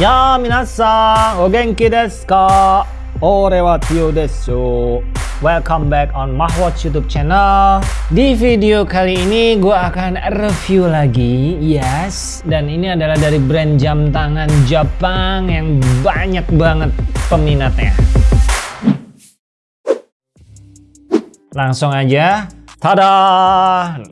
Ya minasan, o genki desu ka? Ore wa Tio desu. Welcome back on Mahwatch YouTube channel. Di video kali ini gue akan review lagi, yes. Dan ini adalah dari brand jam tangan Jepang yang banyak banget peminatnya. Langsung aja, tada!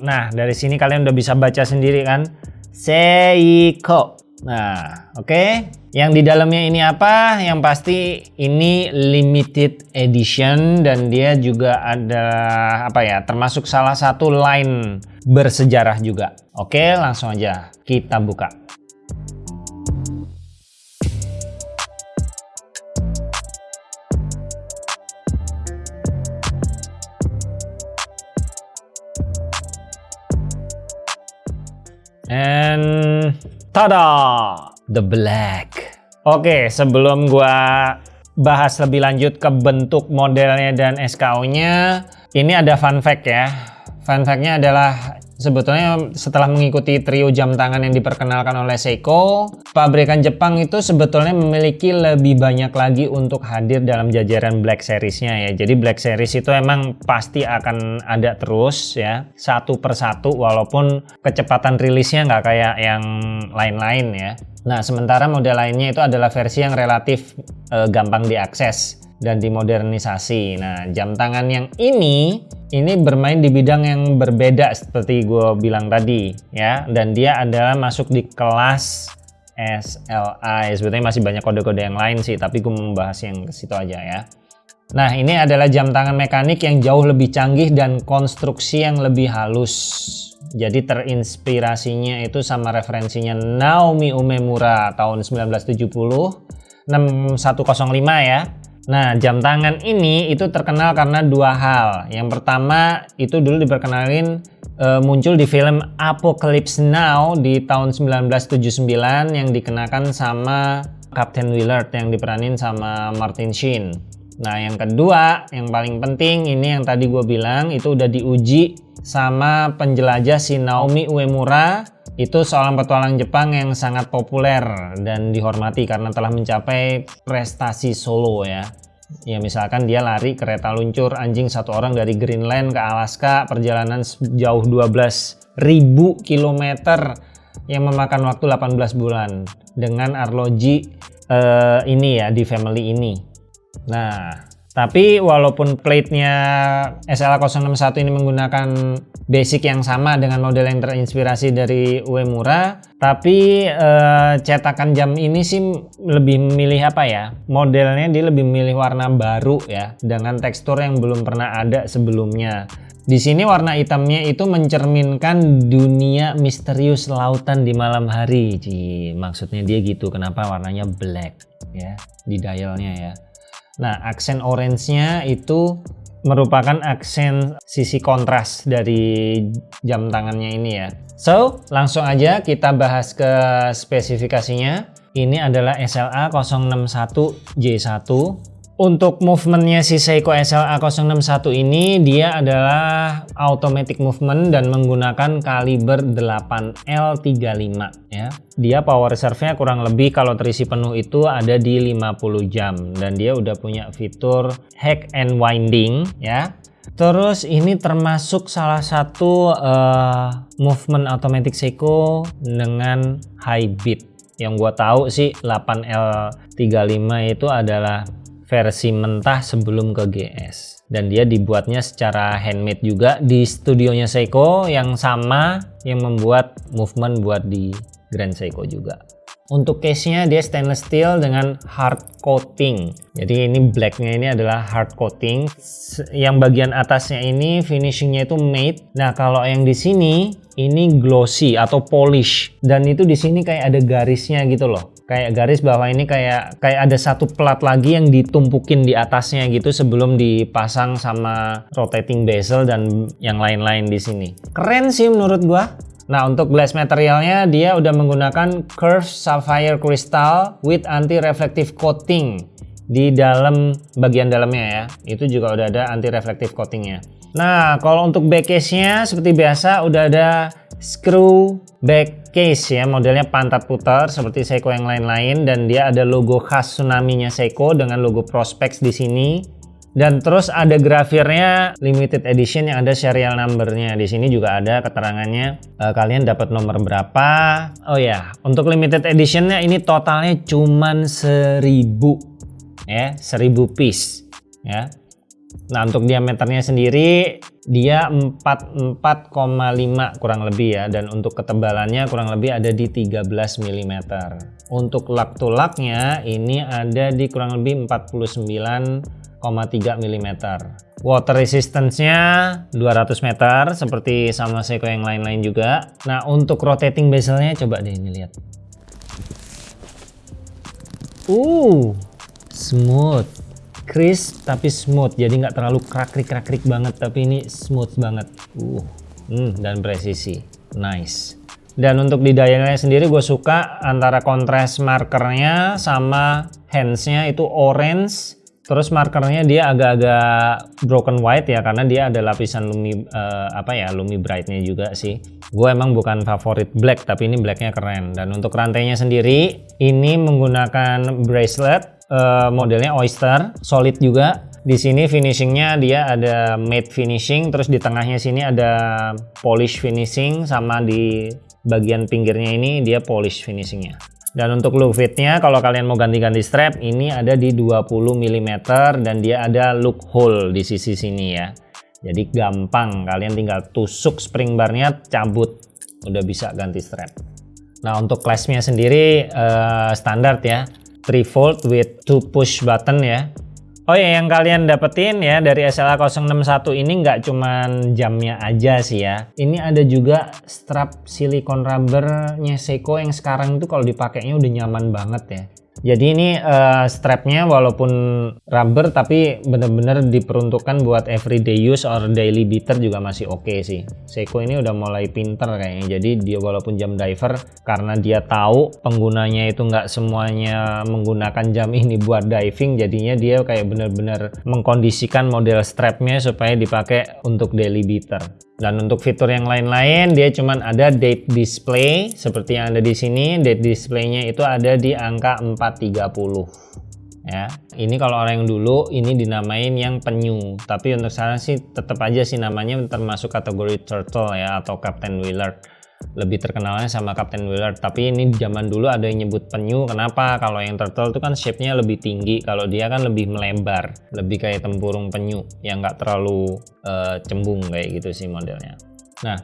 Nah dari sini kalian udah bisa baca sendiri kan? Seiko. Nah, oke. Okay. Yang di dalamnya ini apa? Yang pasti ini limited edition dan dia juga ada apa ya? Termasuk salah satu line bersejarah juga. Oke, langsung aja kita buka. And tada! The Black. Oke, sebelum gua bahas lebih lanjut ke bentuk modelnya dan SKU-nya, ini ada fun fact ya. Fun fact-nya adalah sebetulnya setelah mengikuti trio jam tangan yang diperkenalkan oleh Seiko, pabrikan Jepang itu sebetulnya memiliki lebih banyak lagi untuk hadir dalam jajaran Black Series-nya ya. Jadi Black Series itu emang pasti akan ada terus ya, satu persatu walaupun kecepatan rilisnya nggak kayak yang lain-lain ya. Nah, sementara model lainnya itu adalah versi yang relatif e, gampang diakses dan dimodernisasi. Nah, jam tangan yang ini ini bermain di bidang yang berbeda seperti gue bilang tadi ya. Dan dia adalah masuk di kelas SLI sebetulnya masih banyak kode-kode yang lain sih tapi gue membahas yang ke situ aja ya. Nah ini adalah jam tangan mekanik yang jauh lebih canggih dan konstruksi yang lebih halus jadi terinspirasinya itu sama referensinya Naomi Umemura tahun 1970 6105 ya Nah, jam tangan ini itu terkenal karena dua hal. Yang pertama, itu dulu diperkenalin e, muncul di film Apocalypse Now di tahun 1979 yang dikenakan sama Captain Willard yang diperanin sama Martin Sheen. Nah, yang kedua, yang paling penting ini yang tadi gue bilang itu udah diuji sama penjelajah si Naomi Uemura itu seorang petualang Jepang yang sangat populer dan dihormati karena telah mencapai prestasi solo ya. Ya misalkan dia lari kereta luncur anjing satu orang dari Greenland ke Alaska perjalanan sejauh 12.000 km yang memakan waktu 18 bulan dengan arloji uh, ini ya di family ini. Nah tapi walaupun plate-nya SLA061 ini menggunakan basic yang sama dengan model yang terinspirasi dari Uemura, tapi eh, cetakan jam ini sih lebih memilih apa ya? Modelnya dia lebih memilih warna baru ya, dengan tekstur yang belum pernah ada sebelumnya. Di sini warna hitamnya itu mencerminkan dunia misterius lautan di malam hari. Ci, maksudnya dia gitu. Kenapa warnanya black ya di dialnya ya. Nah, aksen orange-nya itu merupakan aksen sisi kontras dari jam tangannya ini ya. So, langsung aja kita bahas ke spesifikasinya. Ini adalah SLA 061J1 untuk movementnya si Seiko SLA 061 ini dia adalah automatic movement dan menggunakan kaliber 8L35 ya. Dia power reserve-nya kurang lebih kalau terisi penuh itu ada di 50 jam dan dia udah punya fitur hack and winding ya. Terus ini termasuk salah satu uh, movement automatic Seiko dengan high beat. Yang gua tahu sih 8L35 itu adalah versi mentah sebelum ke GS dan dia dibuatnya secara handmade juga di studionya Seiko yang sama yang membuat movement buat di Grand Seiko juga. Untuk case-nya dia stainless steel dengan hard coating. Jadi ini blacknya ini adalah hard coating. Yang bagian atasnya ini finishingnya itu matte nah kalau yang di sini ini glossy atau polish. Dan itu di sini kayak ada garisnya gitu loh kayak garis bawah ini kayak kayak ada satu plat lagi yang ditumpukin di atasnya gitu sebelum dipasang sama rotating bezel dan yang lain-lain di sini. Keren sih menurut gua. Nah untuk glass materialnya dia udah menggunakan curved sapphire crystal with anti reflective coating di dalam bagian dalamnya ya. Itu juga udah ada anti reflective coatingnya. Nah kalau untuk back case nya seperti biasa udah ada screw back case ya. Modelnya pantat putar seperti Seiko yang lain-lain dan dia ada logo khas tsunami-nya Seiko dengan logo Prospex di sini. Dan terus ada grafirnya limited edition yang ada serial numbernya. Di sini juga ada keterangannya. E, kalian dapat nomor berapa? Oh ya untuk limited editionnya ini totalnya cuman 1000 ya 1000 piece ya Nah untuk diameternya sendiri dia 44,5 kurang lebih ya dan untuk ketebalannya kurang lebih ada di 13 mm. Untuk lak to laknya ini ada di kurang lebih 49,3 mm. Water resistance-nya 200 meter seperti sama Seiko yang lain-lain juga. Nah untuk rotating bezelnya coba deh ini lihat. Uh, smooth crisp tapi smooth. Jadi nggak terlalu krakrik krakrik banget tapi ini smooth banget. Uh hmm, dan presisi. Nice. Dan untuk di dialnya sendiri gue suka antara kontras markernya sama handsnya itu orange terus markernya dia agak-agak broken white ya karena dia ada lapisan lumi uh, apa ya lumi brightnya juga sih gue emang bukan favorit black tapi ini blacknya keren dan untuk rantainya sendiri ini menggunakan bracelet uh, modelnya Oyster, solid juga. Di sini finishingnya dia ada matte finishing, terus di tengahnya sini ada polish finishing, sama di bagian pinggirnya ini dia polish finishingnya. Dan untuk look fitnya, kalau kalian mau ganti-ganti strap, ini ada di 20 mm dan dia ada look hole di sisi sini ya. Jadi gampang, kalian tinggal tusuk spring barnya, cabut, udah bisa ganti strap. Nah untuk claspnya sendiri uh, standar ya, 3 volt with 2 push button ya Oh ya yang kalian dapetin ya dari SLA 061 ini nggak cuman jamnya aja sih ya. Ini ada juga strap silikon rubbernya Seiko yang sekarang itu kalau dipakainya udah nyaman banget ya jadi ini uh, strapnya walaupun rubber tapi bener-bener diperuntukkan buat everyday use or daily beater juga masih oke okay sih. Seiko ini udah mulai pinter kayaknya. Jadi dia walaupun jam diver karena dia tahu penggunanya itu nggak semuanya menggunakan jam ini buat diving, jadinya dia kayak bener-bener mengkondisikan model strapnya supaya dipakai untuk daily beater. Dan untuk fitur yang lain-lain dia cuman ada date display seperti yang ada di sini. Date displaynya itu ada di angka 430 ya. Ini kalau orang yang dulu ini dinamain yang penyu. Tapi untuk sekarang sih tetap aja sih namanya termasuk kategori turtle ya atau Captain Willard. Lebih terkenalnya sama Captain Wheeler tapi ini zaman dulu ada yang nyebut penyu. Kenapa? Kalau yang turtle itu kan shape-nya lebih tinggi. Kalau dia kan lebih melebar. Lebih kayak tempurung penyu yang nggak terlalu uh, cembung kayak gitu sih modelnya. Nah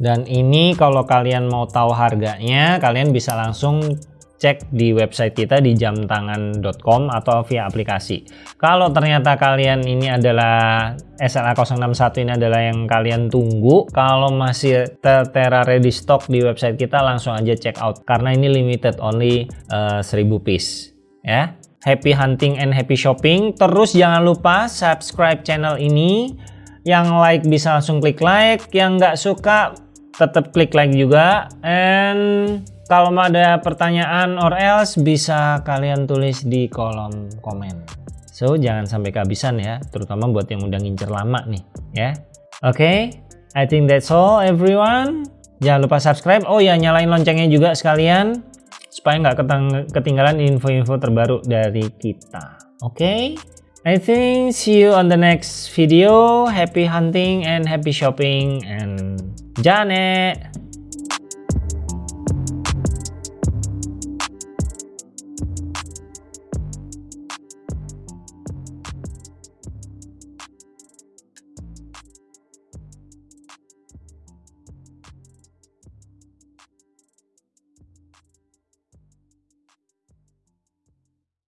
dan ini kalau kalian mau tahu harganya kalian bisa langsung cek di website kita di jamtangan.com atau via aplikasi. Kalau ternyata kalian ini adalah SLA 061 ini adalah yang kalian tunggu, kalau masih tertera ready stock di website kita langsung aja check out karena ini limited only uh, eh, 1000 piece ya. Happy hunting and happy shopping. Terus jangan lupa subscribe channel ini. Yang like bisa langsung klik like, yang nggak suka tetap klik like juga and kalau ada pertanyaan or else bisa kalian tulis di kolom komen. So jangan sampai kehabisan ya, terutama buat yang udah ngincer lama nih ya. Oke, okay, I think that's all everyone. Jangan lupa subscribe. Oh ya nyalain loncengnya juga sekalian supaya nggak ketinggalan info-info terbaru dari kita. Oke. Okay? I think see you on the next video. Happy hunting and happy shopping and Janet.